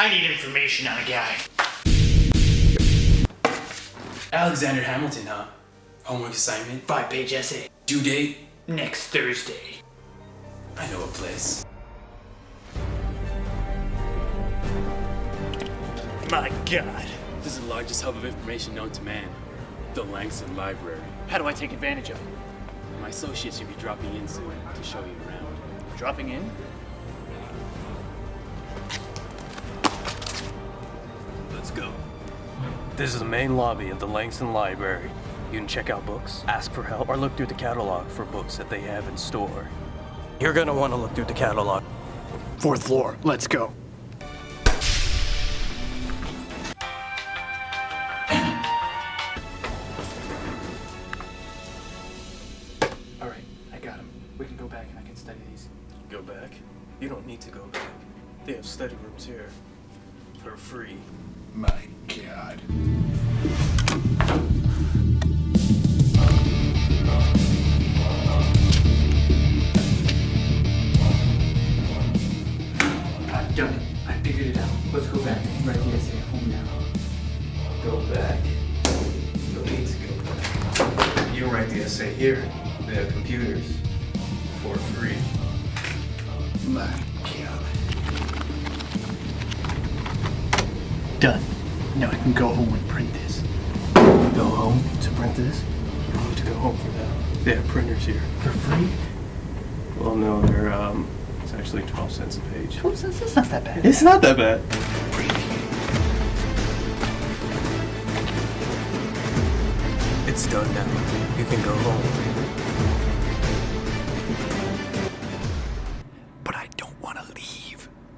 I need information on a guy. Alexander Hamilton, huh? Homework assignment? Five page essay. Due date? Next Thursday. I know a place. My god. This is the largest hub of information known to man. The Langston Library. How do I take advantage of it? My associate should be dropping in soon to show you around. Dropping in? Let's go. This is the main lobby of the Langston Library. You can check out books, ask for help, or look through the catalog for books that they have in store. You're gonna want to look through the catalog. Fourth floor. Let's go. Alright, I got him. We can go back and I can study these. Go back? You don't need to go back. They have study rooms here. For free. My god. I've done it. I figured it out. Let's go back and write the essay at home now. Go back. No need to go back. You write the essay here. They have computers. For free. My Done. Now I can go home and print this. Go home to print this? You don't need to go home for that. They have printers here. For free? Well, no, they're, um, it's actually 12 cents a page. Twelve cents? That's not that bad. It's not that bad. It's done now. You can go home.